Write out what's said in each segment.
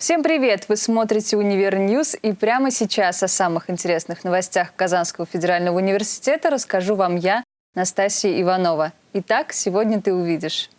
Всем привет! Вы смотрите «Univer News» и прямо сейчас о самых интересных новостях Казанского федерального университета расскажу вам я, Настасья Иванова. Итак, сегодня ты увидишь.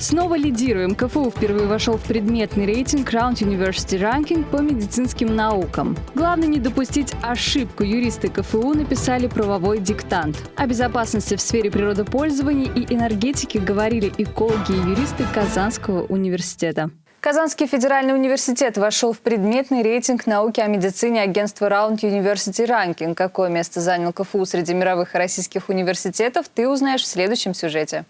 Снова лидируем. КФУ впервые вошел в предметный рейтинг Round University Ranking по медицинским наукам. Главное не допустить ошибку. Юристы КФУ написали правовой диктант. О безопасности в сфере природопользования и энергетики говорили экологи и юристы Казанского университета. Казанский федеральный университет вошел в предметный рейтинг науки о медицине агентства Round University Ranking. Какое место занял КФУ среди мировых и российских университетов, ты узнаешь в следующем сюжете.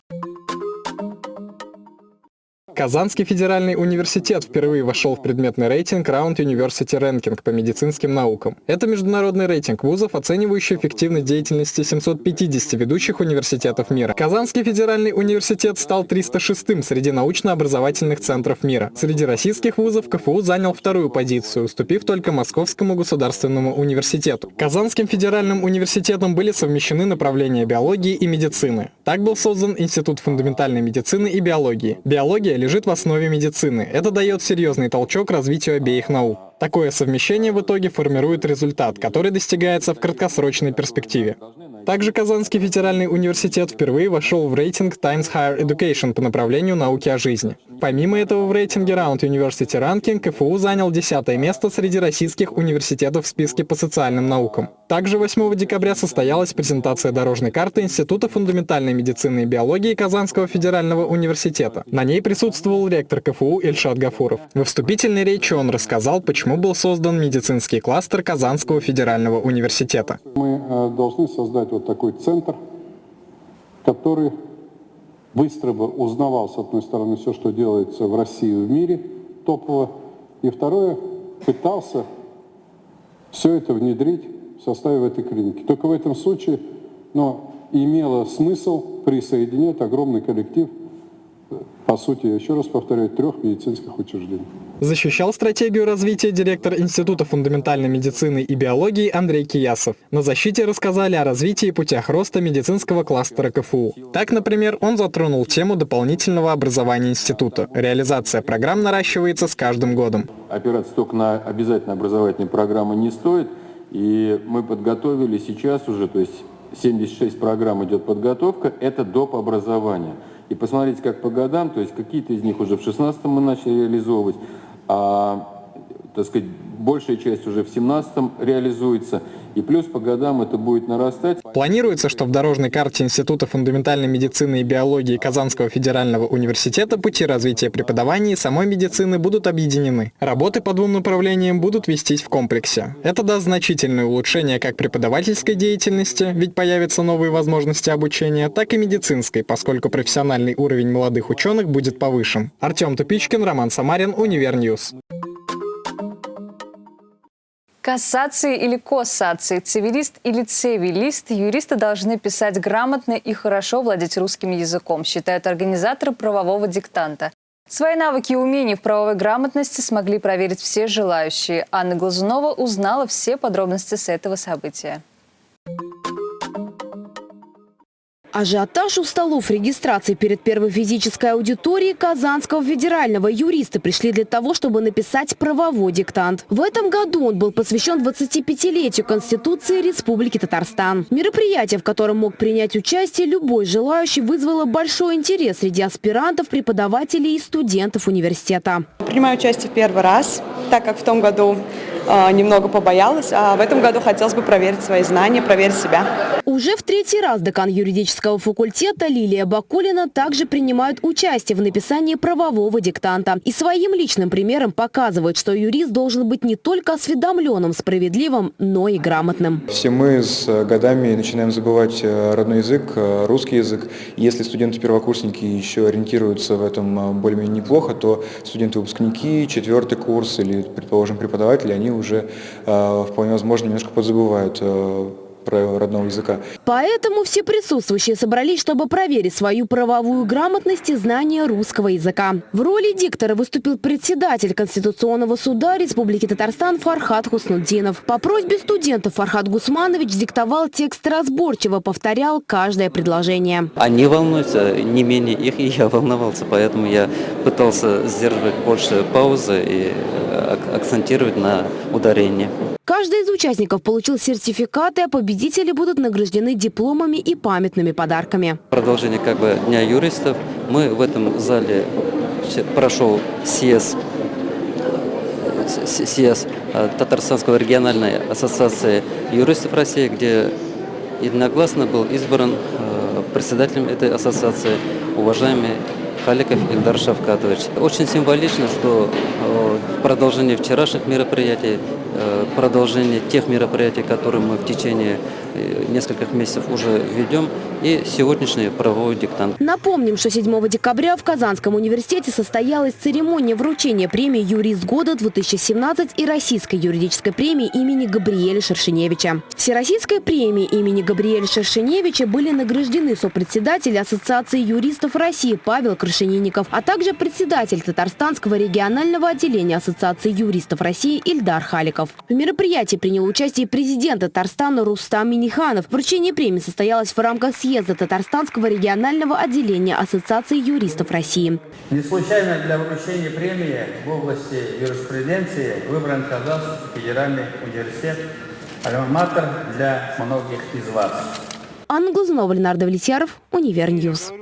Казанский федеральный университет впервые вошел в предметный рейтинг Round University Ranking по медицинским наукам. Это международный рейтинг вузов, оценивающий эффективность деятельности 750 ведущих университетов мира. Казанский федеральный университет стал 306-м среди научно-образовательных центров мира. Среди российских вузов КФУ занял вторую позицию, уступив только Московскому государственному университету. Казанским федеральным университетом были совмещены направления биологии и медицины. Так был создан Институт фундаментальной медицины и биологии. Биология лежит в основе медицины. Это дает серьезный толчок развитию обеих наук. Такое совмещение в итоге формирует результат, который достигается в краткосрочной перспективе. Также Казанский федеральный университет впервые вошел в рейтинг Times Higher Education по направлению науки о жизни. Помимо этого в рейтинге Round University Ranking КФУ занял 10 место среди российских университетов в списке по социальным наукам. Также 8 декабря состоялась презентация дорожной карты Института фундаментальной медицины и биологии Казанского федерального университета. На ней присутствовал ректор КФУ Ильшат Гафуров. Во вступительной речи он рассказал, почему был создан медицинский кластер Казанского федерального университета. Мы э, должны создать вот такой центр, который быстро бы узнавал, с одной стороны, все, что делается в России и в мире топово, и второе, пытался все это внедрить в составе этой клиники. Только в этом случае но имело смысл присоединять огромный коллектив по сути, еще раз повторяю, трех медицинских учреждений. Защищал стратегию развития директор Института фундаментальной медицины и биологии Андрей Киясов. На защите рассказали о развитии и путях роста медицинского кластера КФУ. Так, например, он затронул тему дополнительного образования института. Реализация программ наращивается с каждым годом. Опираться только на обязательно образовательные программы не стоит. И мы подготовили сейчас уже, то есть 76 программ идет подготовка, это доп. образование и посмотреть, как по годам, то есть какие-то из них уже в 16 мы начали реализовывать, а, так сказать, большая часть уже в 17 реализуется, и плюс по годам это будет нарастать. Планируется, что в дорожной карте Института фундаментальной медицины и биологии Казанского федерального университета пути развития преподавания и самой медицины будут объединены. Работы по двум направлениям будут вестись в комплексе. Это даст значительное улучшение как преподавательской деятельности, ведь появятся новые возможности обучения, так и медицинской, поскольку профессиональный уровень молодых ученых будет повышен. Артем Тупичкин, Роман Самарин, Univer News. Кассации или кассации, цивилист или цивилист, юристы должны писать грамотно и хорошо владеть русским языком, считают организаторы правового диктанта. Свои навыки и умения в правовой грамотности смогли проверить все желающие. Анна Глазунова узнала все подробности с этого события. Ажиотаж у столов регистрации перед первой физической аудиторией Казанского федерального юристы пришли для того, чтобы написать правовой диктант. В этом году он был посвящен 25-летию Конституции Республики Татарстан. Мероприятие, в котором мог принять участие любой желающий, вызвало большой интерес среди аспирантов, преподавателей и студентов университета. Принимаю участие в первый раз, так как в том году э, немного побоялась, а в этом году хотелось бы проверить свои знания, проверить себя. Уже в третий раз декан юридического факультета Лилия Бакулина также принимает участие в написании правового диктанта. И своим личным примером показывает, что юрист должен быть не только осведомленным, справедливым, но и грамотным. Все мы с годами начинаем забывать э, родной язык, э, русский язык. Если студенты-первокурсники еще ориентируются в этом э, более-менее неплохо, то студенты-выпускники, четвертый курс или, предположим, преподаватели, они уже вполне возможно немножко подзабывают правила родного языка. Поэтому все присутствующие собрались, чтобы проверить свою правовую грамотность и знание русского языка. В роли диктора выступил председатель Конституционного суда Республики Татарстан Фархат Хуснуддинов. По просьбе студентов Фархат Гусманович диктовал текст разборчиво, повторял каждое предложение. Они волнуются, не менее их, и я волновался, поэтому я пытался сдерживать больше паузы и э, акцентировать на ударение. Каждый из участников получил сертификаты, а победители будут награждены дипломами и памятными подарками. Продолжение как бы Дня юристов. Мы в этом зале прошел съезд, съезд э, Татарстанского региональной ассоциации юристов России, где единогласно был избран э, председателем этой ассоциации уважаемый Халиков Ильдар Шавкатович. Очень символично, что в продолжении вчерашних мероприятий Э, продолжение тех мероприятий, которые мы в течение э, нескольких месяцев уже ведем, и сегодняшний правовой диктант. Напомним, что 7 декабря в Казанском университете состоялась церемония вручения премии «Юрист года-2017» и Российской юридической премии имени Габриэля Шершеневича. Всероссийской премии имени Габриэля Шершеневича были награждены сопредседатель Ассоциации юристов России Павел Крашенинников, а также председатель Татарстанского регионального отделения Ассоциации юристов России Ильдар Халиков. В мероприятии принял участие президент Татарстана Рустам Миниханов. Вручение премии состоялось в рамках съезда Татарстанского регионального отделения Ассоциации юристов России. Не случайно для вручения премии в области юриспруденции выбран Казанский федеральный университет «Альма-Матер» для многих из вас. Анна Глазунова, Ленар Давлетьяров, Univer News.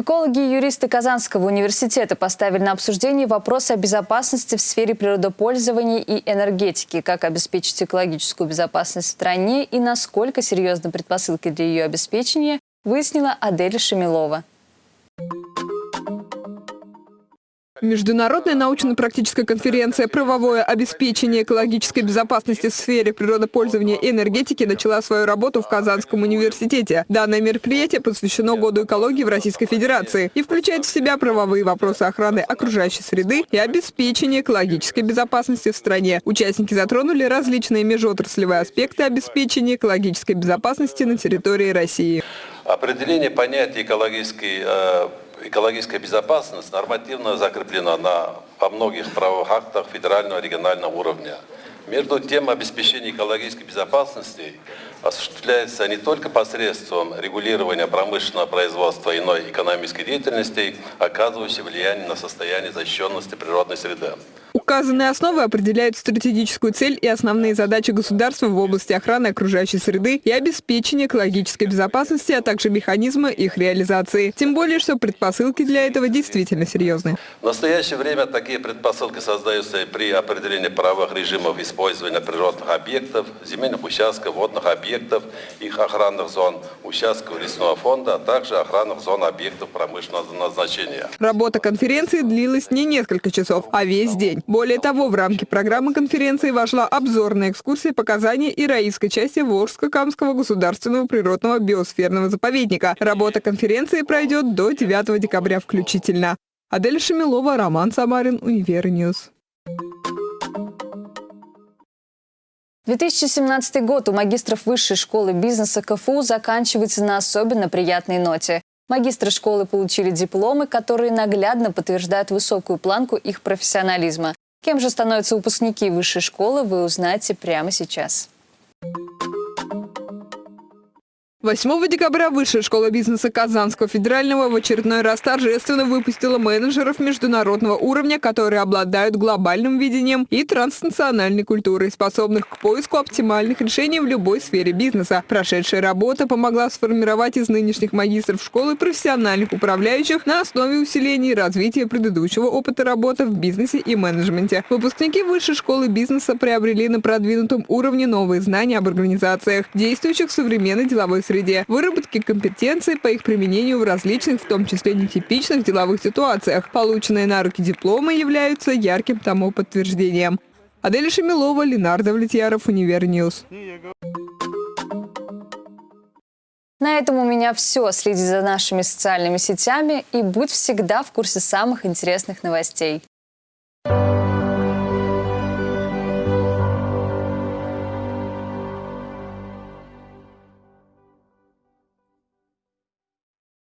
Экологи и юристы Казанского университета поставили на обсуждение вопросы о безопасности в сфере природопользования и энергетики, как обеспечить экологическую безопасность в стране и насколько серьезны предпосылки для ее обеспечения, выяснила Адель Шамилова. Международная научно-практическая конференция «Правовое обеспечение экологической безопасности в сфере природопользования и энергетики» начала свою работу в Казанском университете. Данное мероприятие посвящено Году экологии в Российской Федерации и включает в себя правовые вопросы охраны окружающей среды и обеспечения экологической безопасности в стране. Участники затронули различные межотраслевые аспекты обеспечения экологической безопасности на территории России. Определение понятия экологической э, экологическая безопасность нормативно закреплена на, во многих правовых актах федерального и регионального уровня. Между тем, обеспечение экологической безопасности осуществляется не только посредством регулирования промышленного производства иной экономической деятельности, оказывающей влияние на состояние защищенности природной среды. Указанные основы определяют стратегическую цель и основные задачи государства в области охраны окружающей среды и обеспечения экологической безопасности, а также механизмы их реализации. Тем более, что предпосылки для этого действительно серьезны. В настоящее время такие предпосылки создаются при определении правовых режимов использования природных объектов, земельных участков, водных объектов, их охранных зон, участков лесного фонда, а также охранных зон объектов промышленного назначения. Работа конференции длилась не несколько часов, а весь день. Более того, в рамки программы конференции вошла обзорная экскурсия показаний ираистской части Волжско-Камского государственного природного биосферного заповедника. Работа конференции пройдет до 9 декабря включительно. Адель Шамилова, Роман Самарин, Univer News. 2017 год у магистров Высшей школы бизнеса КФУ заканчивается на особенно приятной ноте. Магистры школы получили дипломы, которые наглядно подтверждают высокую планку их профессионализма. Кем же становятся выпускники высшей школы, вы узнаете прямо сейчас. 8 декабря Высшая школа бизнеса Казанского федерального в очередной раз торжественно выпустила менеджеров международного уровня, которые обладают глобальным видением и транснациональной культурой, способных к поиску оптимальных решений в любой сфере бизнеса. Прошедшая работа помогла сформировать из нынешних магистров школы профессиональных управляющих на основе усиления и развития предыдущего опыта работы в бизнесе и менеджменте. Выпускники Высшей школы бизнеса приобрели на продвинутом уровне новые знания об организациях, действующих в современной деловой среде, выработки компетенций по их применению в различных, в том числе нетипичных деловых ситуациях. Полученные на руки дипломы являются ярким тому подтверждением. Адель Шамилова, Ленар Давлетьяров, Univer News. На этом у меня все. Следи за нашими социальными сетями и будь всегда в курсе самых интересных новостей.